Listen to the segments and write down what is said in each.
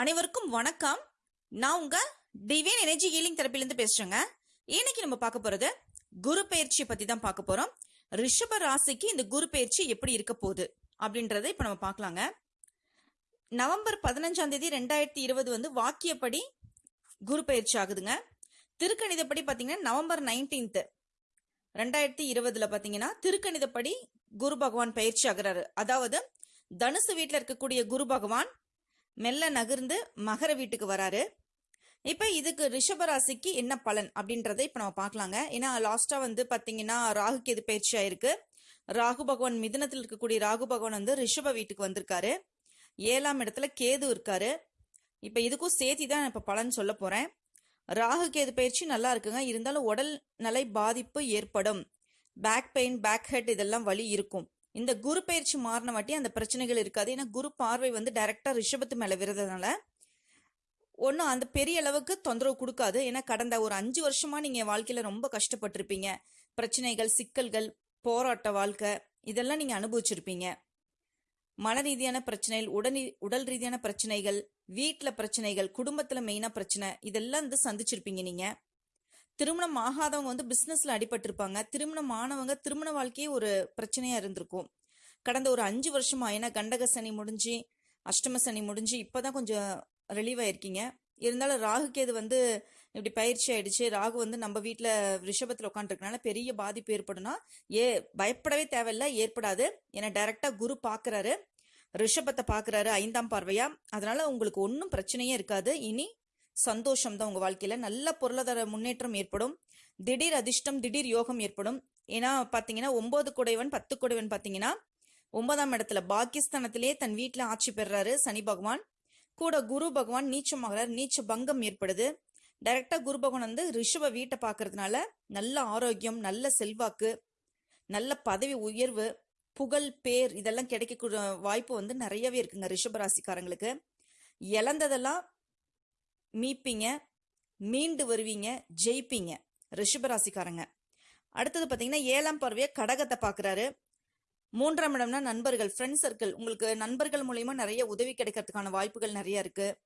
அனைவருக்கும் வணக்கம். நான் உங்க டிவைன் எனர்ஜி ஹீலிங் தெரப்பிலிருந்து பேசுறேங்க. இன்னைக்கு நம்ம பார்க்க போறது குரு பயிற்சியை பத்தி தான் பார்க்க போறோம். ரிஷப ராசிக்கு இந்த குரு பயிற்சி எப்படி இருக்க போகுது அப்படின்றத இப்ப நம்ம பார்க்கலாங்க. நவம்பர் பதினஞ்சாம் தேதி ரெண்டாயிரத்தி இருபது வந்து வாக்கியப்படி குரு பயிற்சி ஆகுதுங்க. திருக்கணிதப்படி பார்த்தீங்கன்னா நவம்பர் நைன்டீன்த் ரெண்டாயிரத்தி இருபதுல பார்த்தீங்கன்னா திருக்கணிதப்படி குரு பகவான் பயிற்சி ஆகுறாரு. அதாவது தனுசு வீட்டில் இருக்கக்கூடிய குரு பகவான் மெல்ல நகர்ந்து மகர வீட்டுக்கு வராரு. இப்போ இதுக்கு ரிஷபராசிக்கு என்ன பலன் அப்படின்றத இப்போ நம்ம பார்க்கலாங்க. ஏன்னா லாஸ்டா வந்து பார்த்தீங்கன்னா ராகு கேது பயிற்சி ஆயிருக்கு. ராகு பகவான் மிதனத்தில் இருக்கக்கூடிய ராகு பகவான் வந்து ரிஷப வீட்டுக்கு வந்திருக்காரு. ஏழாம் இடத்துல கேது இருக்காரு. இப்போ இதுக்கும் சேர்த்தி தான் இப்போ பலன் சொல்ல போறேன். ராகு கேது பயிற்சி நல்லா இருக்குங்க. இருந்தாலும் உடல் நலை பாதிப்பு ஏற்படும். பேக் பெயின் பேக் ஹெட் இதெல்லாம் வலி இருக்கும். இந்த குரு பயிற்சி மாறின வாட்டி அந்த பிரச்சனைகள் இருக்காது. ஏன்னா குரு பார்வை வந்து டைரக்டா ரிஷபத்து மேல விரதுனால ஒன்றும் அந்த பெரிய அளவுக்கு தொந்தரவு கொடுக்காது. ஏன்னா கடந்த ஒரு அஞ்சு வருஷமா நீங்க வாழ்க்கையில ரொம்ப கஷ்டப்பட்டிருப்பீங்க. பிரச்சனைகள் சிக்கல்கள் போராட்ட வாழ்க்கை இதெல்லாம் நீங்க அனுபவிச்சிருப்பீங்க. மன ரீதியான பிரச்சனைகள் உடல் உடல் ரீதியான பிரச்சனைகள் வீட்டில் பிரச்சனைகள் குடும்பத்தில் மெயினாக பிரச்சனை இதெல்லாம் வந்து சந்திச்சிருப்பீங்க நீங்கள் திருமணம் ஆகாதவங்க வந்து பிஸ்னஸில் அடிபட்டிருப்பாங்க. திருமணம் ஆனவங்க திருமண வாழ்க்கையே ஒரு பிரச்சனையாக இருந்திருக்கும். கடந்த ஒரு அஞ்சு வருஷமா ஏன்னா கண்டக சனி முடிஞ்சு அஷ்டம சனி முடிஞ்சு இப்போதான் கொஞ்சம் ரிலீவ் ஆயிருக்கீங்க. இருந்தாலும் ராகு கேது வந்து இப்படி பயிற்சி ஆயிடுச்சு. ராகு வந்து நம்ம வீட்டில் ரிஷபத்தில் உட்காந்துருக்கனால பெரிய பாதிப்பு ஏற்படும்னா ஏ பயப்படவே தேவையில்லை ஏற்படாது. ஏன்னா டைரக்டா குரு பார்க்குறாரு ரிஷபத்தை பார்க்குறாரு ஐந்தாம் பார்வையா. அதனால உங்களுக்கு ஒன்றும் பிரச்சனையே இருக்காது. இனி சந்தோஷம் தான் உங்கள் வாழ்க்கையில். நல்ல பொருளாதார முன்னேற்றம் ஏற்படும். திடீர் அதிர்ஷ்டம் திடீர் யோகம் ஏற்படும். ஏன்னா பார்த்தீங்கன்னா ஒம்பது குடைவன் பத்து குடைவன் பார்த்தீங்கன்னா ஒன்பதாம் இடத்துல பாகிஸ்தானத்திலேயே தன் வீட்டில் ஆட்சி பெறுறாரு சனி பகவான். கூட குரு பகவான் நீச்சமாகிறார் நீச்ச பங்கம் ஏற்படுது. டைரக்டா குரு பகவான் வந்து ரிஷப வீட்டை பார்க்கறதுனால நல்ல ஆரோக்கியம் நல்ல செல்வாக்கு நல்ல பதவி உயர்வு புகழ் பேர் இதெல்லாம் கிடைக்கக்கூடிய வாய்ப்பு வந்து நிறையவே இருக்குங்க ரிஷப ராசிக்காரங்களுக்கு. இழந்ததெல்லாம் மீட்பீங்க மீண்டு வருவீங்க ஜெயிப்பீங்க. ரிஷபராசிக்காரங்க. அடுத்தது பார்த்தீங்கன்னா ஏழாம் பார்வையை கடகத்தை பார்க்குறாரு மூன்றாம் இடம்னா நண்பர்கள் ஃப்ரெண்ட் சர்க்கிள் உங்களுக்கு நண்பர்கள் மூலயமா நிறைய உதவி கிடைக்கிறதுக்கான வாய்ப்புகள் நிறைய இருக்கு.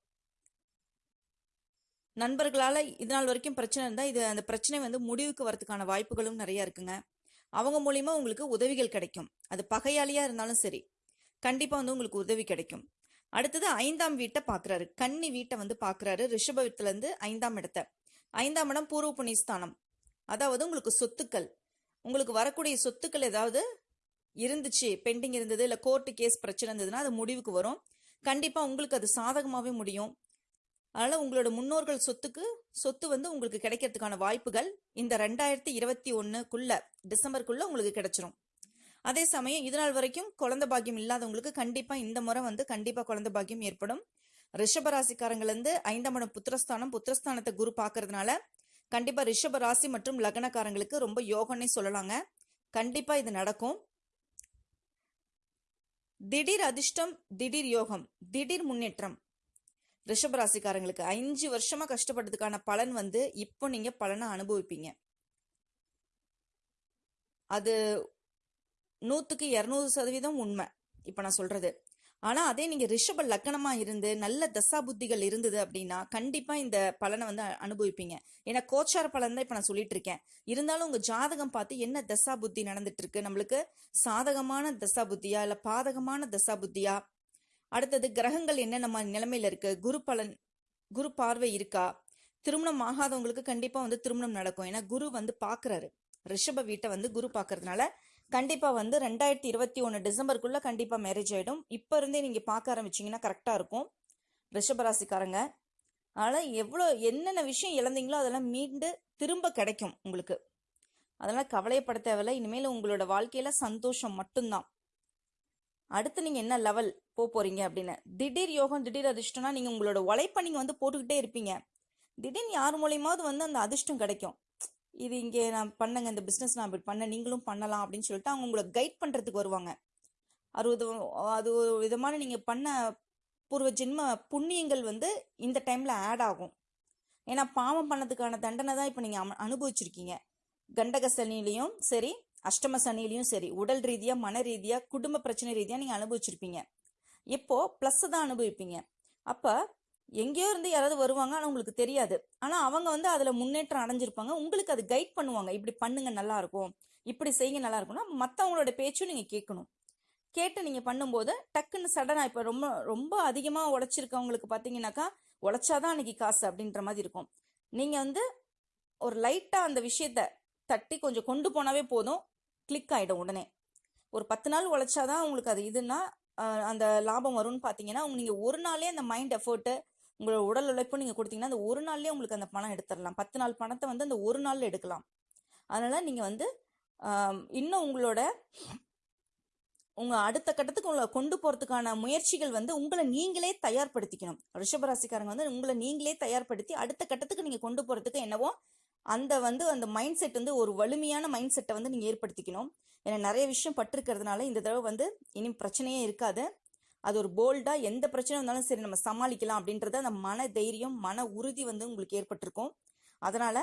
நண்பர்களால் இது நாள் வரைக்கும் பிரச்சனை இருந்தால் இது அந்த பிரச்சனை வந்து முடிவுக்கு வரதுக்கான வாய்ப்புகளும் நிறைய இருக்குங்க. அவங்க மூலியமா உங்களுக்கு உதவிகள் கிடைக்கும். அது பகையாளியாக இருந்தாலும் சரி. கண்டிப்பாக வந்து உங்களுக்கு உதவி கிடைக்கும். அடுத்தது ஐந்தாம் வீட்டை பார்க்குறாரு. கன்னி வீட்டை வந்து பார்க்குறாரு. ரிஷபத்துலேருந்து ஐந்தாம் இடத்தை. ஐந்தாம் இடம் பூர்வ புண்ணியஸ்தானம் அதாவது உங்களுக்கு சொத்துக்கள். உங்களுக்கு வரக்கூடிய சொத்துக்கள் ஏதாவது இருந்துச்சு பெண்டிங் இருந்தது இல்லை கோர்ட்டு கேஸ் பிரச்சனை இருந்ததுன்னா அது முடிவுக்கு வரும். கண்டிப்பாக உங்களுக்கு அது சாதகமாகவே முடியும். அதனால் உங்களோட முன்னோர்கள் சொத்துக்கு சொத்து வந்து உங்களுக்கு கிடைக்கிறதுக்கான வாய்ப்புகள் இந்த ரெண்டாயிரத்தி இருபத்தி ஒன்றுக்குள்ளே டிசம்பருக்குள்ளே உங்களுக்கு கிடைச்சிரும். அதே சமயம் இது நாள் வரைக்கும் குழந்தை பாக்கியம் இல்லாதவங்களுக்கு கண்டிப்பா இந்த முறை வந்து கண்டிப்பா குழந்தை பாக்கியம் ஏற்படும். ரிஷப இருந்து ஐந்தாம் இடம் புத்திரஸ்தானம் புத்திரஸ்தானத்தை குரு பார்க்கறதுனால கண்டிப்பா ரிஷப ராசி மற்றும் லக்னக்காரங்களுக்கு ரொம்ப யோகம்னே சொல்லலாங்க. கண்டிப்பா இது நடக்கும். திடீர் அதிர்ஷ்டம் திடீர் யோகம் திடீர் முன்னேற்றம். ரிஷபராசிக்காரங்களுக்கு அஞ்சு வருஷமா கஷ்டப்பட்டதுக்கான பலன் வந்து இப்போ நீங்க பலனை அனுபவிப்பீங்க. அது நூற்றுக்கு இரநூறு சதவீதம் உண்மை. இப்போ நான் சொல்கிறது ஆனால் அதே நீங்கள் ரிஷப லக்கணமாக இருந்து நல்ல தசா புத்திகள் இருந்தது அப்படின்னா கண்டிப்பாக இந்த பலனை வந்து அனுபவிப்பீங்க. ஏன்னா கோச்சார பலன் தான் இப்போ நான் சொல்லிட்டு இருக்கேன். இருந்தாலும் உங்கள் ஜாதகம் பார்த்து என்ன தசா புத்தி நடந்துட்டு இருக்கு? நம்மளுக்கு சாதகமான தசா புத்தியா? இல்லை பாதகமான தசா புத்தியா? அடுத்தது கிரகங்கள் என்ன நம்ம நிலைமையில இருக்கு? குரு பலன் குரு பார்வை இருக்கா? திருமணம் ஆகாதவங்களுக்கு கண்டிப்பாக வந்து திருமணம் நடக்கும். ஏன்னா குரு வந்து பார்க்குறாரு ரிஷப வீட்டை வந்து குரு பார்க்கறதுனால கண்டிப்பாக வந்து ரெண்டாயிரத்தி இருபத்தி ஒன்று டிசம்பருக்குள்ளே கண்டிப்பாக மேரேஜ் ஆகிடும் இப்போ இருந்தே நீங்கள் பார்க்க ஆரம்பிச்சீங்கன்னா கரெக்டாக இருக்கும். ரிஷபராசிக்காரங்க ஆனால் எவ்வளோ என்னென்ன விஷயம் இழந்தீங்களோ அதெல்லாம் மீண்டு திரும்ப கிடைக்கும் உங்களுக்கு. அதெல்லாம் கவலையப்பட தேவையில்ல. இனிமேல் உங்களோட வாழ்க்கையில் சந்தோஷம் மட்டும்தான். அடுத்து நீங்கள் என்ன லெவல் போக போகிறீங்க அப்படின்னு. திடீர் யோகம் திடீர் அதிர்ஷ்டம்னா நீங்கள் உங்களோட உழைப்பை நீங்கள் வந்து போட்டுக்கிட்டே இருப்பீங்க. திடீர்னு யார் மூலியமாவது வந்து அந்த அதிர்ஷ்டம் கிடைக்கும். இது இங்கே நான் பண்ணங்க இந்த பிஸ்னஸ் நான் இப்படி பண்ண நீங்களும் பண்ணலாம் அப்படின்னு சொல்லிட்டு அவங்க உங்களை கைட் பண்ணுறதுக்கு வருவாங்க. அறுபது அது ஒரு விதமான நீங்கள் பண்ண பூர்வ ஜென்ம புண்ணியங்கள் வந்து இந்த டைமில் ஆட் ஆகும். ஏன்னா பாவம் பண்ணதுக்கான தண்டனை தான் இப்போ நீங்கள் அனுபவிச்சிருக்கீங்க. கண்டக சனிலையும் சரி அஷ்டம சனிலையும் சரி உடல் ரீதியாக மன ரீதியாக குடும்ப பிரச்சனை ரீதியாக நீங்கள் அனுபவிச்சிருப்பீங்க. இப்போ ப்ளஸ் தான் அனுபவிப்பீங்க. அப்போ எங்கேயோ இருந்து யாராவது வருவாங்க ஆனால் உங்களுக்கு தெரியாது. ஆனால் அவங்க வந்து அதில் முன்னேற்றம் அடைஞ்சிருப்பாங்க. உங்களுக்கு அது கைட் பண்ணுவாங்க. இப்படி பண்ணுங்க நல்லா இருக்கும் இப்படி செய்யுங்க நல்லா இருக்கும்னா மற்றவங்களோட பேச்சும் நீங்கள் கேட்கணும். கேட்டு நீங்கள் பண்ணும்போது டக்குன்னு சடனாக இப்போ ரொம்ப ரொம்ப அதிகமாக உழைச்சிருக்கவங்களுக்கு பார்த்தீங்கன்னாக்கா உழைச்சாதான் அன்னைக்கு காசு அப்படின்ற மாதிரி இருக்கும். நீங்கள் வந்து ஒரு லைட்டாக அந்த விஷயத்த தட்டி கொஞ்சம் கொண்டு போனாவே போதும். கிளிக் ஆகிடும் உடனே. ஒரு பத்து நாள் உழைச்சாதான் உங்களுக்கு அது இதுன்னா அந்த லாபம் வரும்னு பார்த்தீங்கன்னா நீங்கள் ஒரு நாளே அந்த மைண்ட் எஃபர்ட்டு உங்களோட உடல் உழைப்பு நீங்கள் கொடுத்தீங்கன்னா அந்த ஒரு நாள்லயே உங்களுக்கு அந்த பணம் எடுத்துடலாம் பத்து நாள் பணத்தை வந்து அந்த ஒரு நாளில் எடுக்கலாம். அதனால நீங்கள் வந்து இன்னும் உங்களோட உங்க அடுத்த கட்டத்துக்கு உங்களை கொண்டு போறதுக்கான முயற்சிகள் வந்து உங்களை நீங்களே தயார்படுத்திக்கணும். ரிஷபராசிக்காரங்க வந்து உங்களை நீங்களே தயார்படுத்தி அடுத்த கட்டத்துக்கு நீங்க கொண்டு போறதுக்கு என்னவோ அந்த வந்து அந்த மைண்ட் செட் வந்து ஒரு வலிமையான மைண்ட் செட்டை வந்து நீங்க ஏற்படுத்திக்கணும். ஏன்னா நிறைய விஷயம் பட்டிருக்கிறதுனால இந்த தடவை வந்து இனி பிரச்சனையே இருக்காது. அது ஒரு போல்டாக எந்த பிரச்சனை வந்தாலும் சரி நம்ம சமாளிக்கலாம் அப்படின்றத அந்த மன தைரியம் மன உறுதி வந்து உங்களுக்கு ஏற்பட்டிருக்கும். அதனால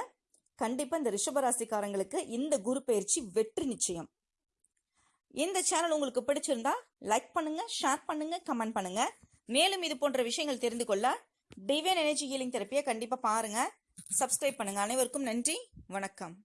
கண்டிப்பாக இந்த ரிஷபராசிக்காரங்களுக்கு இந்த குரு பயிற்சி வெற்றி நிச்சயம். இந்த சேனல் உங்களுக்கு பிடிச்சிருந்தா லைக் பண்ணுங்க ஷேர் பண்ணுங்க கமெண்ட் பண்ணுங்க. மேலும் இது போன்ற விஷயங்கள் தெரிந்து கொள்ள டிவைன் எனர்ஜி ஹீலிங் தெரப்பியை கண்டிப்பாக பாருங்க. சப்ஸ்கிரைப் பண்ணுங்க. அனைவருக்கும் நன்றி. வணக்கம்.